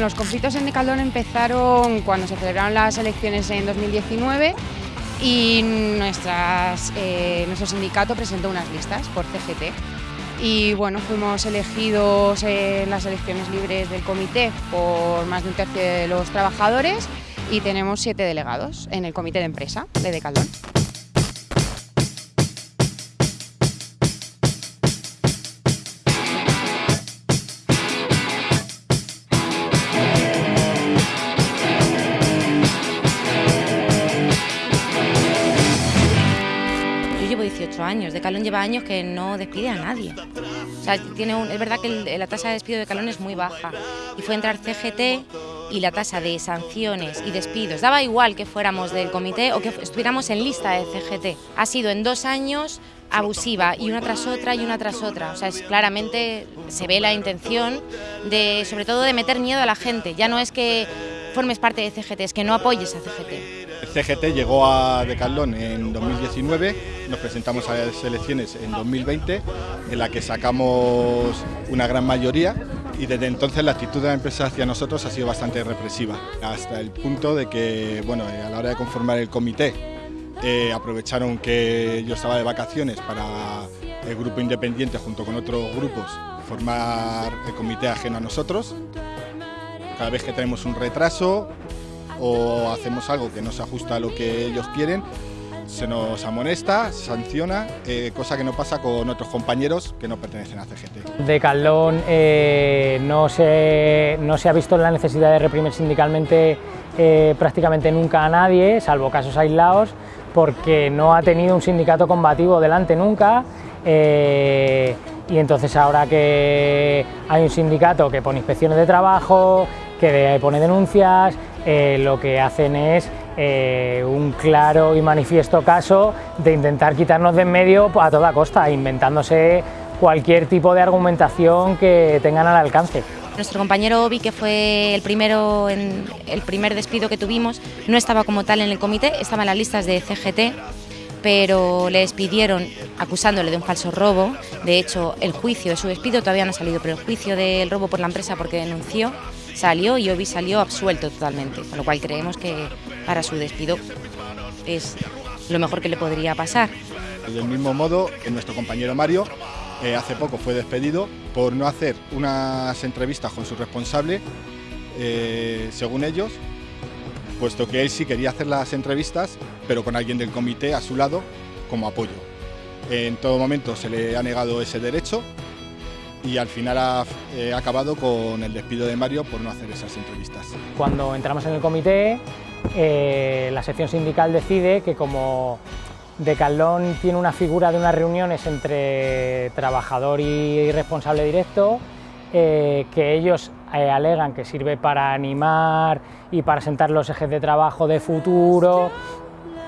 Los conflictos en Decaldón empezaron cuando se celebraron las elecciones en 2019 y eh, nuestro sindicato presentó unas listas por CGT. Y bueno, fuimos elegidos en las elecciones libres del comité por más de un tercio de los trabajadores y tenemos siete delegados en el comité de empresa de Decaldón. De Calón lleva años que no despide a nadie. O sea, tiene es verdad que la tasa de despido de Calón es muy baja. Y fue entrar CGT y la tasa de sanciones y despidos, daba igual que fuéramos del comité o que estuviéramos en lista de CGT. Ha sido en dos años abusiva y una tras otra y una tras otra. O sea, es, claramente se ve la intención de, sobre todo, de meter miedo a la gente. Ya no es que formes parte de CGT, es que no apoyes a CGT. CGT llegó a Decathlon en 2019, nos presentamos a las elecciones en 2020, en la que sacamos una gran mayoría y desde entonces la actitud de la empresa hacia nosotros ha sido bastante represiva, hasta el punto de que bueno, a la hora de conformar el comité eh, aprovecharon que yo estaba de vacaciones para el grupo independiente junto con otros grupos formar el comité ajeno a nosotros. Cada vez que tenemos un retraso o hacemos algo que no se ajusta a lo que ellos quieren, se nos amonesta, sanciona, eh, cosa que no pasa con otros compañeros que no pertenecen a CGT. De Caldón eh, no, se, no se ha visto la necesidad de reprimir sindicalmente eh, prácticamente nunca a nadie, salvo casos aislados, porque no ha tenido un sindicato combativo delante nunca y entonces ahora que hay un sindicato que pone inspecciones de trabajo, que pone denuncias, eh, lo que hacen es eh, un claro y manifiesto caso de intentar quitarnos de en medio a toda costa, inventándose cualquier tipo de argumentación que tengan al alcance. Nuestro compañero Obi, que fue el, primero en, el primer despido que tuvimos, no estaba como tal en el comité, estaba en las listas de CGT, pero le despidieron acusándole de un falso robo. De hecho, el juicio de su despido todavía no ha salido, pero el juicio del robo por la empresa porque denunció salió y Obi salió absuelto totalmente, con lo cual creemos que para su despido es lo mejor que le podría pasar. Del mismo modo que nuestro compañero Mario eh, hace poco fue despedido por no hacer unas entrevistas con su responsable, eh, según ellos, puesto que él sí quería hacer las entrevistas, pero con alguien del comité a su lado como apoyo. En todo momento se le ha negado ese derecho y al final ha eh, acabado con el despido de Mario por no hacer esas entrevistas. Cuando entramos en el comité, eh, la sección sindical decide que como Decalón tiene una figura de unas reuniones entre trabajador y responsable directo, eh, que ellos alegan que sirve para animar y para sentar los ejes de trabajo de futuro,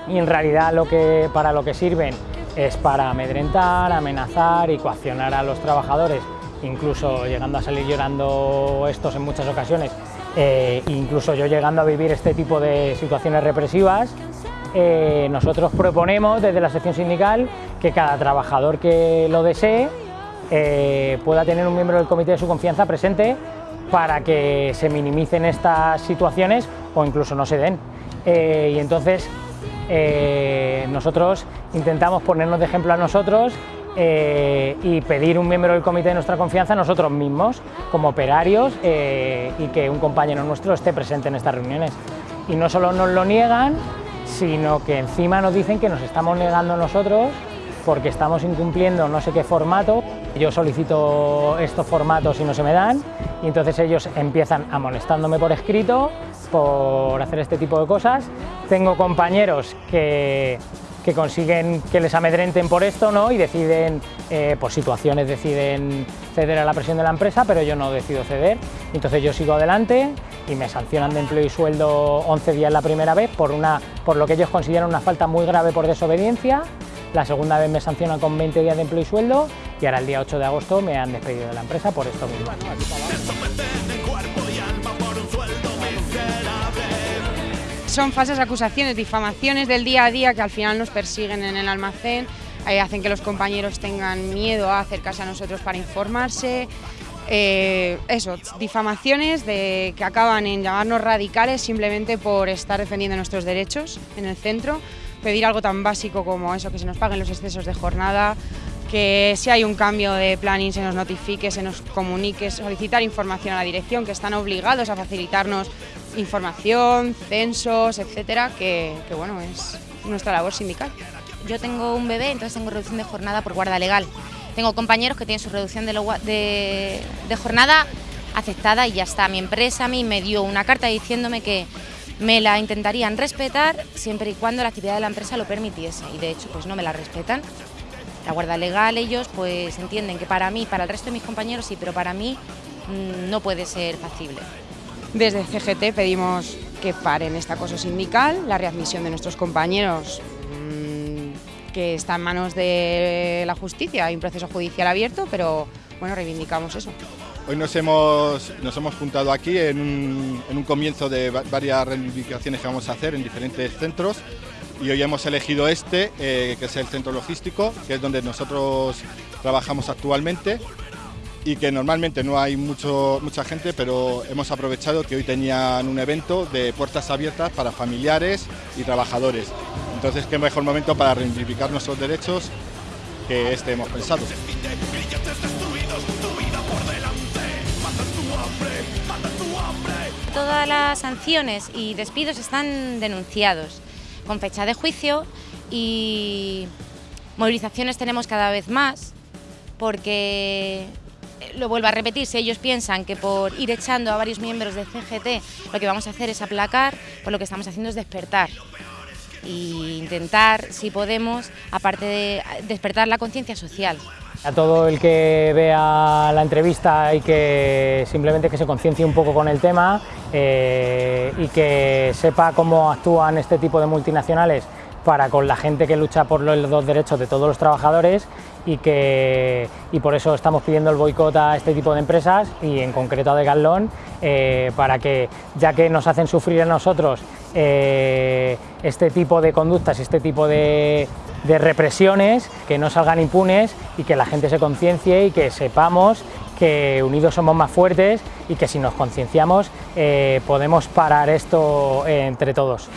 y en realidad lo que, para lo que sirven es para amedrentar, amenazar y coaccionar a los trabajadores incluso llegando a salir llorando estos en muchas ocasiones, eh, incluso yo llegando a vivir este tipo de situaciones represivas, eh, nosotros proponemos desde la sección sindical que cada trabajador que lo desee eh, pueda tener un miembro del comité de su confianza presente para que se minimicen estas situaciones o incluso no se den. y entonces nosotros intentamos ponernos de ejemplo a nosotros eh, y pedir un miembro del comité de nuestra confianza nosotros mismos, como operarios, eh, y que un compañero nuestro esté presente en estas reuniones. Y no solo nos lo niegan, sino que encima nos dicen que nos estamos negando nosotros porque estamos incumpliendo no sé qué formato. Yo solicito estos formatos y no se me dan, y entonces ellos empiezan amonestándome por escrito por hacer este tipo de cosas. Tengo compañeros que que consiguen que les amedrenten por esto ¿no? y deciden, eh, por situaciones deciden ceder a la presión de la empresa, pero yo no decido ceder. Entonces yo sigo adelante y me sancionan de empleo y sueldo 11 días la primera vez por, una, por lo que ellos consideran una falta muy grave por desobediencia. La segunda vez me sancionan con 20 días de empleo y sueldo y ahora el día 8 de agosto me han despedido de la empresa por esto mismo. Son falsas acusaciones, difamaciones del día a día que al final nos persiguen en el almacén, eh, hacen que los compañeros tengan miedo a acercarse a nosotros para informarse. Eh, eso, difamaciones de, que acaban en llamarnos radicales simplemente por estar defendiendo nuestros derechos en el centro, pedir algo tan básico como eso, que se nos paguen los excesos de jornada, que si hay un cambio de planning se nos notifique, se nos comunique, solicitar información a la dirección, que están obligados a facilitarnos información, censos, etcétera, que, bueno, es nuestra labor sindical. Yo tengo un bebé, entonces tengo reducción de jornada por guarda legal. Tengo compañeros que tienen su reducción de, de, jornada aceptada y ya está. Mi empresa a mí me dio una carta diciéndome que me la intentarían respetar siempre y cuando la actividad de la empresa lo permitiese y de hecho pues no me la respetan. La guarda legal ellos pues entienden que para mí, para el resto de mis compañeros sí, pero para mí mmm, no puede ser factible. Desde CGT pedimos que paren este acoso sindical, la readmisión de nuestros compañeros mmm, que está en manos de la justicia, hay un proceso judicial abierto, pero bueno, reivindicamos eso. Hoy nos hemos, nos hemos juntado aquí en un, en un comienzo de varias reivindicaciones que vamos a hacer en diferentes centros. Y hoy hemos elegido este, eh, que es el centro logístico, que es donde nosotros trabajamos actualmente y que normalmente no hay mucho, mucha gente, pero hemos aprovechado que hoy tenían un evento de puertas abiertas para familiares y trabajadores. Entonces, qué mejor momento para reivindicar nuestros derechos que este hemos pensado. Todas las sanciones y despidos están denunciados con fecha de juicio y movilizaciones tenemos cada vez más porque lo vuelvo a repetir, si ellos piensan que por ir echando a varios miembros del CGT lo que vamos a hacer es aplacar, pues lo que estamos haciendo es despertar e intentar, si podemos, aparte de despertar la conciencia social. A todo el que vea la entrevista y que simplemente que se conciencie un poco con el tema eh, y que sepa cómo actúan este tipo de multinacionales para con la gente que lucha por los dos derechos de todos los trabajadores y, que, y por eso estamos pidiendo el boicot a este tipo de empresas y en concreto a Decathlon eh, para que, ya que nos hacen sufrir a nosotros eh, este tipo de conductas, este tipo de, de represiones, que no salgan impunes y que la gente se conciencie y que sepamos que unidos somos más fuertes y que si nos concienciamos eh, podemos parar esto entre todos.